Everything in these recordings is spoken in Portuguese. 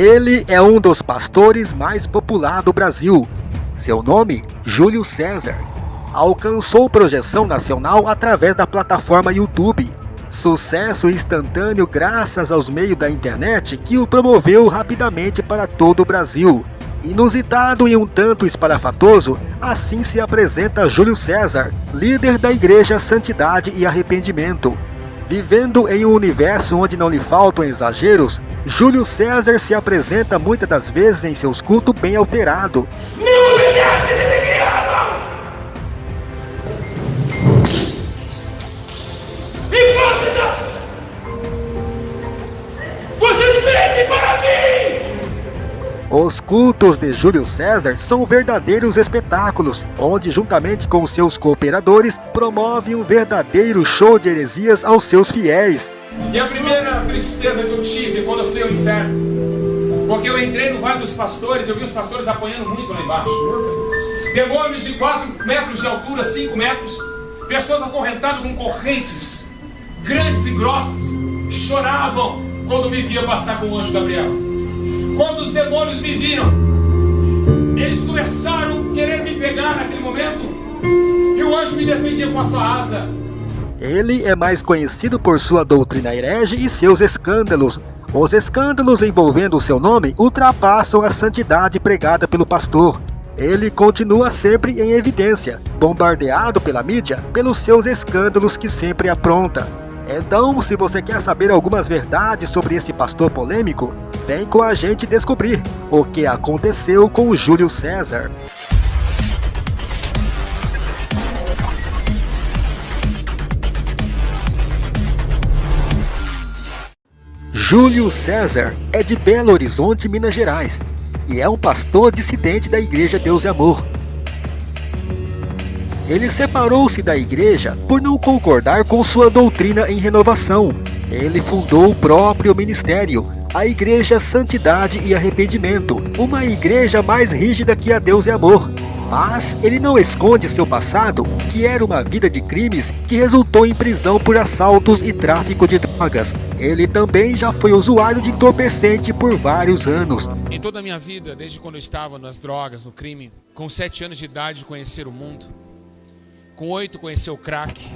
Ele é um dos pastores mais popular do Brasil. Seu nome, Júlio César. Alcançou projeção nacional através da plataforma YouTube. Sucesso instantâneo graças aos meios da internet que o promoveu rapidamente para todo o Brasil. Inusitado e um tanto espalhafatoso, assim se apresenta Júlio César, líder da Igreja Santidade e Arrependimento. Vivendo em um universo onde não lhe faltam exageros, Júlio César se apresenta muitas das vezes em seus cultos bem alterado. Os cultos de Júlio César são verdadeiros espetáculos, onde juntamente com seus cooperadores promove um verdadeiro show de heresias aos seus fiéis. E a primeira tristeza que eu tive quando eu fui ao inferno, porque eu entrei no Vale dos Pastores, eu vi os pastores apanhando muito lá embaixo. Demônios de 4 metros de altura, 5 metros, pessoas acorrentadas com correntes grandes e grossas, choravam quando me via passar com o anjo Gabriel. Quando os demônios me viram, eles começaram a querer me pegar naquele momento, e o anjo me defendia com a sua asa. Ele é mais conhecido por sua doutrina herege e seus escândalos. Os escândalos envolvendo o seu nome ultrapassam a santidade pregada pelo pastor. Ele continua sempre em evidência, bombardeado pela mídia pelos seus escândalos que sempre apronta. Então, se você quer saber algumas verdades sobre esse pastor polêmico, vem com a gente descobrir o que aconteceu com Júlio César. Júlio César é de Belo Horizonte, Minas Gerais, e é um pastor dissidente da Igreja Deus e Amor, ele separou-se da igreja por não concordar com sua doutrina em renovação. Ele fundou o próprio ministério, a Igreja Santidade e Arrependimento, uma igreja mais rígida que a Deus e Amor. Mas ele não esconde seu passado, que era uma vida de crimes que resultou em prisão por assaltos e tráfico de drogas. Ele também já foi usuário de entorpecente por vários anos. Em toda a minha vida, desde quando eu estava nas drogas, no crime, com sete anos de idade, conhecer o mundo, com oito conheceu o crack.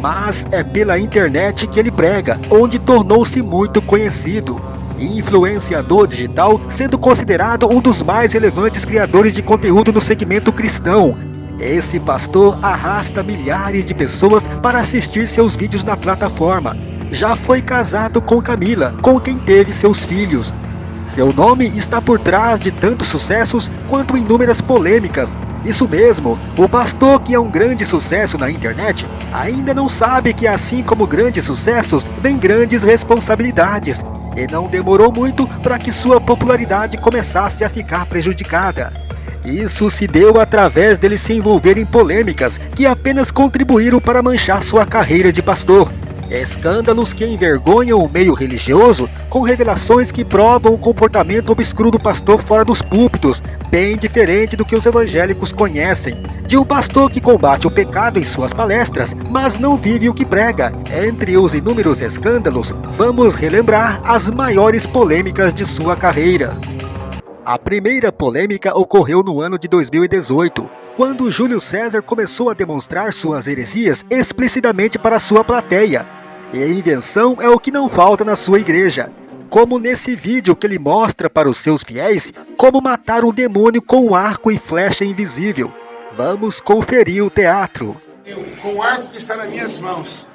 Mas é pela internet que ele prega, onde tornou-se muito conhecido. Influenciador digital, sendo considerado um dos mais relevantes criadores de conteúdo no segmento cristão. Esse pastor arrasta milhares de pessoas para assistir seus vídeos na plataforma. Já foi casado com Camila, com quem teve seus filhos. Seu nome está por trás de tantos sucessos quanto inúmeras polêmicas, isso mesmo, o pastor que é um grande sucesso na internet ainda não sabe que assim como grandes sucessos, vem grandes responsabilidades. E não demorou muito para que sua popularidade começasse a ficar prejudicada. Isso se deu através dele se envolver em polêmicas que apenas contribuíram para manchar sua carreira de pastor. Escândalos que envergonham o meio religioso, com revelações que provam o comportamento obscuro do pastor fora dos púlpitos, bem diferente do que os evangélicos conhecem. De um pastor que combate o pecado em suas palestras, mas não vive o que prega. Entre os inúmeros escândalos, vamos relembrar as maiores polêmicas de sua carreira. A primeira polêmica ocorreu no ano de 2018, quando Júlio César começou a demonstrar suas heresias explicitamente para sua plateia, e a invenção é o que não falta na sua igreja. Como nesse vídeo que ele mostra para os seus fiéis como matar um demônio com um arco e flecha invisível. Vamos conferir o teatro. Com o arco que está nas minhas mãos,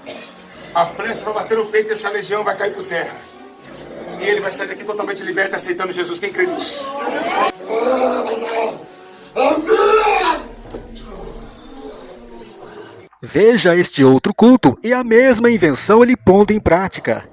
a flecha vai bater no peito dessa legião vai cair por terra. E ele vai sair daqui totalmente liberto, aceitando Jesus. Quem crê nisso? Veja este outro culto e a mesma invenção ele pondo em prática.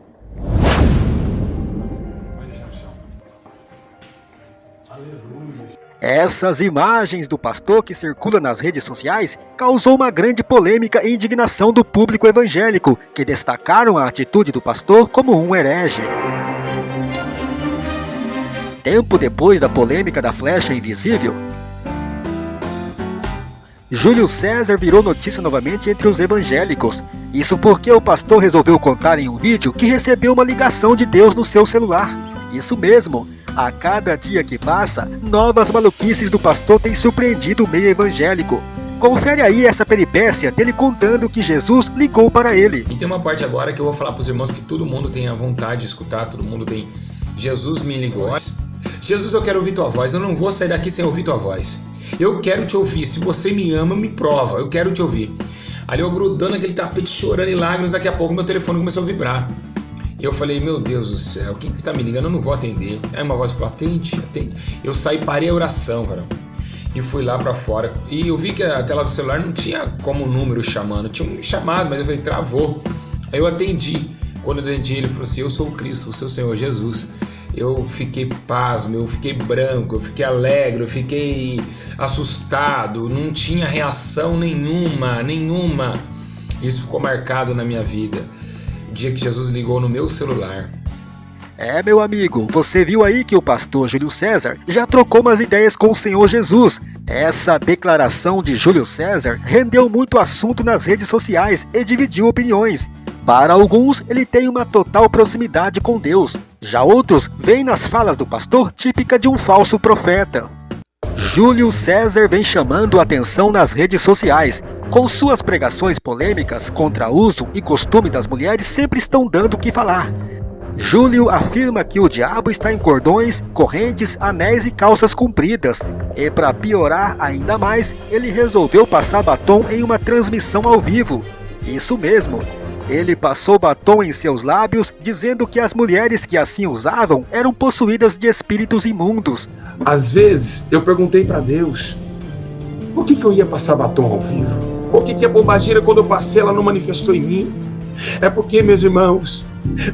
Essas imagens do pastor que circula nas redes sociais causou uma grande polêmica e indignação do público evangélico, que destacaram a atitude do pastor como um herege. Tempo depois da polêmica da flecha invisível, Júlio César virou notícia novamente entre os evangélicos. Isso porque o pastor resolveu contar em um vídeo que recebeu uma ligação de Deus no seu celular. Isso mesmo, A cada dia que passa, novas maluquices do pastor têm surpreendido o meio evangélico. Confere aí essa peripécia dele contando que Jesus ligou para ele. E tem uma parte agora que eu vou falar para os irmãos que todo mundo tem a vontade de escutar, todo mundo tem. Jesus me ligou. Jesus, eu quero ouvir tua voz. Eu não vou sair daqui sem ouvir tua voz. Eu quero te ouvir. Se você me ama, me prova. Eu quero te ouvir. Ali eu grudando aquele tapete, chorando em lágrimas. Daqui a pouco meu telefone começou a vibrar. Eu falei, meu Deus do céu, quem que tá me ligando? Eu não vou atender. Aí uma voz falou, atende, atende. Eu saí, parei a oração, cara. E fui lá para fora. E eu vi que a tela do celular não tinha como número chamando. Tinha um chamado, mas eu falei, travou. Aí eu atendi. Quando eu atendi, ele falou assim: Eu sou o Cristo, o seu Senhor Jesus eu fiquei pasmo, eu fiquei branco, eu fiquei alegre, eu fiquei assustado, não tinha reação nenhuma, nenhuma. Isso ficou marcado na minha vida. O dia que Jesus ligou no meu celular. É, meu amigo, você viu aí que o pastor Júlio César já trocou umas ideias com o Senhor Jesus. Essa declaração de Júlio César rendeu muito assunto nas redes sociais e dividiu opiniões. Para alguns, ele tem uma total proximidade com Deus. Já outros veem nas falas do pastor típica de um falso profeta. Júlio César vem chamando atenção nas redes sociais. Com suas pregações polêmicas contra uso e costume das mulheres sempre estão dando o que falar. Júlio afirma que o diabo está em cordões, correntes, anéis e calças compridas. E para piorar ainda mais, ele resolveu passar batom em uma transmissão ao vivo. Isso mesmo, ele passou batom em seus lábios, dizendo que as mulheres que assim usavam eram possuídas de espíritos imundos. Às vezes eu perguntei para Deus por que, que eu ia passar batom ao vivo? Por que, que a bobageira, quando eu passei, ela não manifestou em mim? É porque, meus irmãos,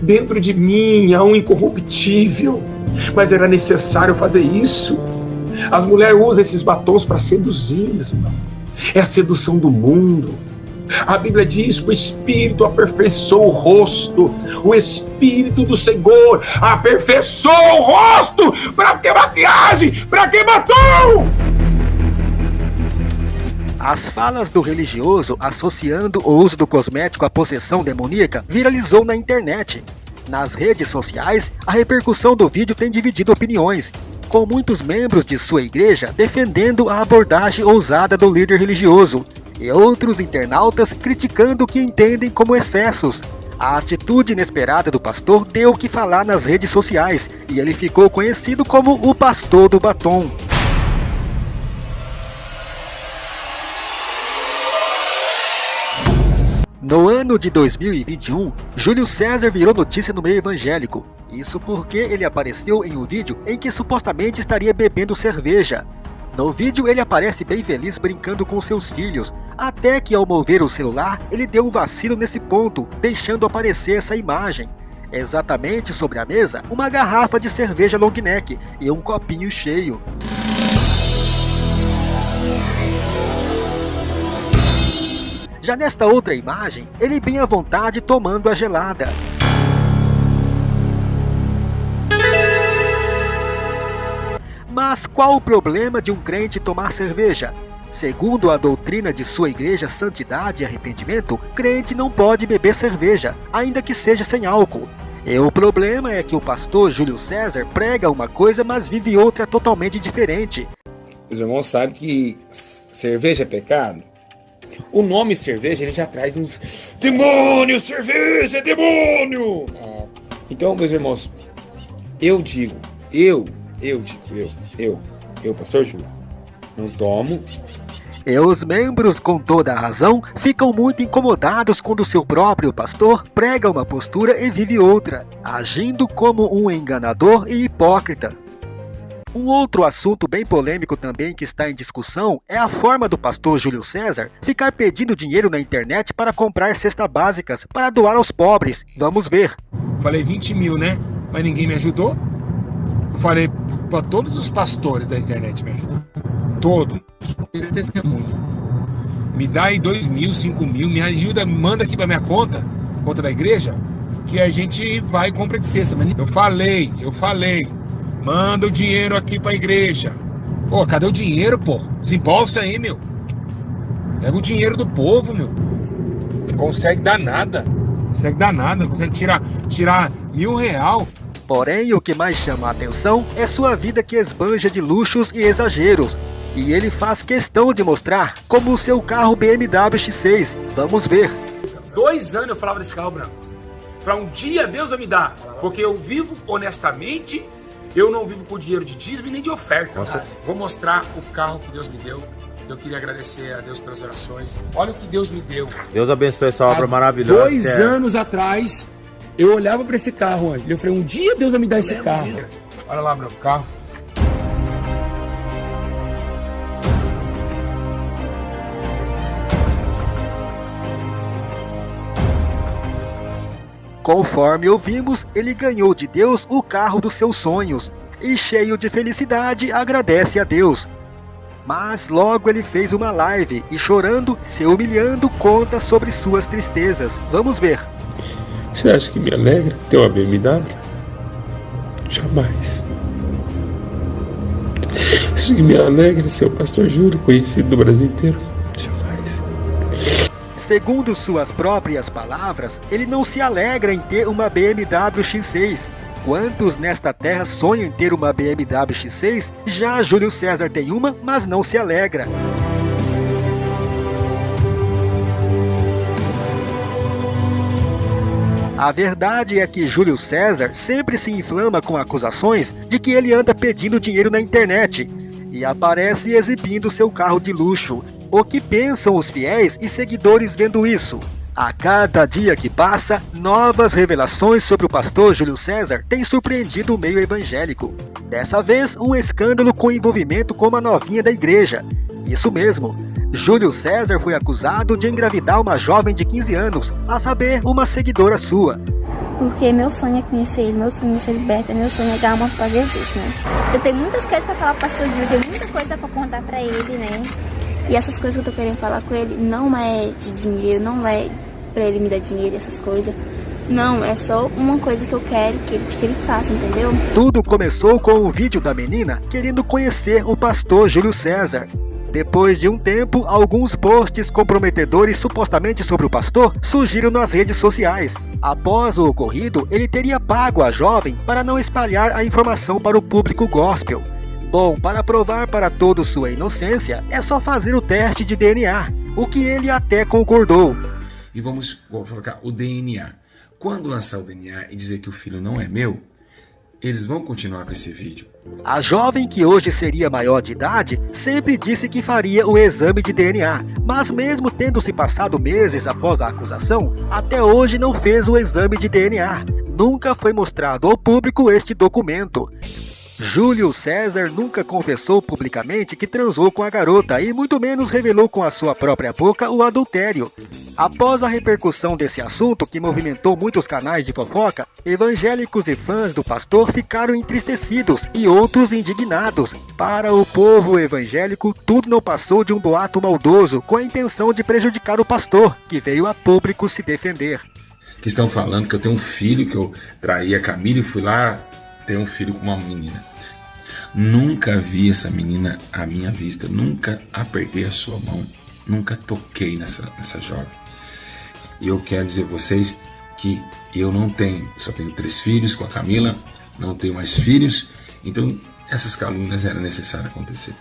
dentro de mim há um incorruptível, mas era necessário fazer isso. As mulheres usam esses batons para seduzir, meus irmãos. É a sedução do mundo a Bíblia diz que o Espírito aperfeiçoou o rosto, o Espírito do Senhor aperfeiçoou o rosto. Para que maquiagem? Para que batom? As falas do religioso associando o uso do cosmético à possessão demoníaca viralizou na internet. Nas redes sociais, a repercussão do vídeo tem dividido opiniões, com muitos membros de sua igreja defendendo a abordagem ousada do líder religioso, e outros internautas criticando o que entendem como excessos. A atitude inesperada do pastor deu o que falar nas redes sociais e ele ficou conhecido como o pastor do batom. No ano de 2021, Júlio César virou notícia no meio evangélico. Isso porque ele apareceu em um vídeo em que supostamente estaria bebendo cerveja. No vídeo ele aparece bem feliz brincando com seus filhos, até que ao mover o celular ele deu um vacilo nesse ponto, deixando aparecer essa imagem. Exatamente sobre a mesa, uma garrafa de cerveja long neck e um copinho cheio. Já nesta outra imagem, ele bem à vontade tomando a gelada. Mas qual o problema de um crente tomar cerveja? Segundo a doutrina de sua igreja Santidade e Arrependimento, crente não pode beber cerveja, ainda que seja sem álcool. E o problema é que o pastor Júlio César prega uma coisa, mas vive outra totalmente diferente. Os irmãos sabem que cerveja é pecado? O nome cerveja ele já traz uns demônio, cerveja, é demônio. É. Então, meus irmãos, eu digo, eu eu digo, eu, eu, eu, pastor Júlio, não tomo. E os membros, com toda a razão, ficam muito incomodados quando seu próprio pastor prega uma postura e vive outra, agindo como um enganador e hipócrita. Um outro assunto bem polêmico também que está em discussão é a forma do pastor Júlio César ficar pedindo dinheiro na internet para comprar cestas básicas para doar aos pobres. Vamos ver. Falei 20 mil, né? Mas ninguém me ajudou. Eu falei para todos os pastores da internet me ajudar. Todos. Fiz testemunha. Me dá aí dois mil, cinco mil, me ajuda, manda aqui para minha conta, conta da igreja, que a gente vai e compra de cesta. Eu falei, eu falei, manda o dinheiro aqui para a igreja. Pô, cadê o dinheiro, pô? Desembolsa aí, meu. Pega o dinheiro do povo, meu. Não consegue dar nada. Não consegue dar nada, não consegue tirar, tirar mil real Porém, o que mais chama a atenção é sua vida que esbanja de luxos e exageros. E ele faz questão de mostrar como o seu carro BMW X6. Vamos ver. Dois anos eu falava desse carro branco. Para um dia Deus vai me dar. Porque eu vivo honestamente, eu não vivo com dinheiro de dízimo nem de oferta. Vou mostrar o carro que Deus me deu. Eu queria agradecer a Deus pelas orações. Olha o que Deus me deu. Deus abençoe essa obra Há maravilhosa. Dois é. anos atrás, eu olhava para esse carro, eu falei, um dia Deus vai me dar esse carro. Olha lá, meu carro. Conforme ouvimos, ele ganhou de Deus o carro dos seus sonhos e, cheio de felicidade, agradece a Deus. Mas logo ele fez uma live e, chorando, se humilhando, conta sobre suas tristezas. Vamos ver. Você acha que me alegra ter uma BMW? Jamais. Acho que me alegra ser o pastor Júlio, conhecido no Brasil inteiro? Segundo suas próprias palavras, ele não se alegra em ter uma BMW X6. Quantos nesta terra sonham em ter uma BMW X6? Já Júlio César tem uma, mas não se alegra. A verdade é que Júlio César sempre se inflama com acusações de que ele anda pedindo dinheiro na internet e aparece exibindo seu carro de luxo. O que pensam os fiéis e seguidores vendo isso? A cada dia que passa, novas revelações sobre o pastor Júlio César têm surpreendido o meio evangélico. Dessa vez, um escândalo com envolvimento com uma novinha da igreja. Isso mesmo, Júlio César foi acusado de engravidar uma jovem de 15 anos, a saber, uma seguidora sua. Porque meu sonho é conhecer ele, meu sonho é ser liberta, meu sonho é dar uma para Jesus, né? Eu tenho muitas coisas para falar pro pastor Júlio, tenho muita coisa para contar para ele, né? E essas coisas que eu tô querendo falar com ele não é de dinheiro, não é para ele me dar dinheiro, essas coisas. Não, é só uma coisa que eu quero que ele, que ele faça, entendeu? Tudo começou com o vídeo da menina querendo conhecer o pastor Júlio César. Depois de um tempo, alguns posts comprometedores supostamente sobre o pastor surgiram nas redes sociais. Após o ocorrido, ele teria pago a jovem para não espalhar a informação para o público gospel. Bom, para provar para todos sua inocência, é só fazer o teste de DNA, o que ele até concordou. E vamos colocar o DNA. Quando lançar o DNA e dizer que o filho não é meu, eles vão continuar com esse vídeo. A jovem, que hoje seria maior de idade, sempre disse que faria o exame de DNA, mas mesmo tendo se passado meses após a acusação, até hoje não fez o exame de DNA. Nunca foi mostrado ao público este documento. Júlio César nunca confessou publicamente que transou com a garota e muito menos revelou com a sua própria boca o adultério. Após a repercussão desse assunto que movimentou muitos canais de fofoca, evangélicos e fãs do pastor ficaram entristecidos e outros indignados. Para o povo evangélico, tudo não passou de um boato maldoso com a intenção de prejudicar o pastor, que veio a público se defender. Que estão falando que eu tenho um filho, que eu traí a Camila e fui lá ter um filho com uma menina. Nunca vi essa menina à minha vista, nunca apertei a sua mão, nunca toquei nessa, nessa jovem. E eu quero dizer a vocês que eu não tenho, só tenho três filhos com a Camila, não tenho mais filhos, então essas calúnias eram necessárias acontecer.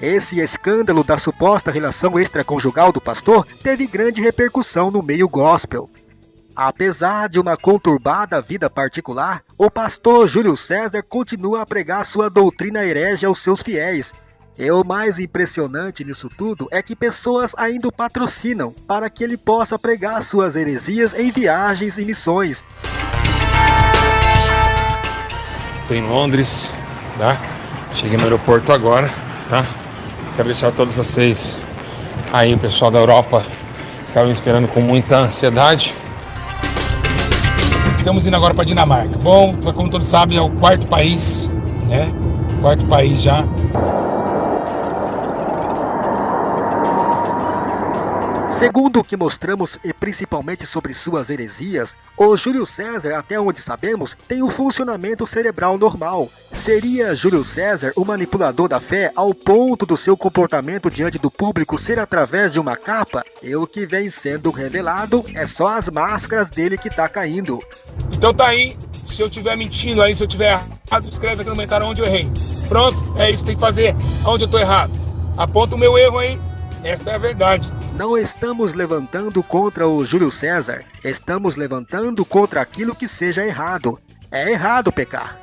Esse escândalo da suposta relação extraconjugal do pastor teve grande repercussão no meio gospel. Apesar de uma conturbada vida particular, o pastor Júlio César continua a pregar sua doutrina herege aos seus fiéis. E o mais impressionante nisso tudo é que pessoas ainda o patrocinam para que ele possa pregar suas heresias em viagens e missões. Estou em Londres, tá? Cheguei no aeroporto agora, tá? Quero deixar todos vocês aí, o pessoal da Europa, que estavam esperando com muita ansiedade. Estamos indo agora para Dinamarca. Bom, como todos sabem, é o quarto país, né? Quarto país já. Segundo o que mostramos e principalmente sobre suas heresias, o Júlio César, até onde sabemos, tem um funcionamento cerebral normal. Seria Júlio César o manipulador da fé ao ponto do seu comportamento diante do público ser através de uma capa? E o que vem sendo revelado é só as máscaras dele que tá caindo. Então tá aí, se eu estiver mentindo aí, se eu estiver errado, escreve aqui no comentário onde eu errei. Pronto, é isso que tem que fazer, onde eu tô errado. Aponta o meu erro aí, essa é a verdade. Não estamos levantando contra o Júlio César, estamos levantando contra aquilo que seja errado. É errado pecar.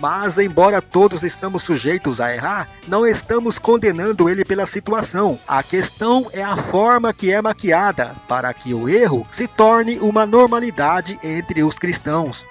Mas, embora todos estamos sujeitos a errar, não estamos condenando ele pela situação. A questão é a forma que é maquiada para que o erro se torne uma normalidade entre os cristãos.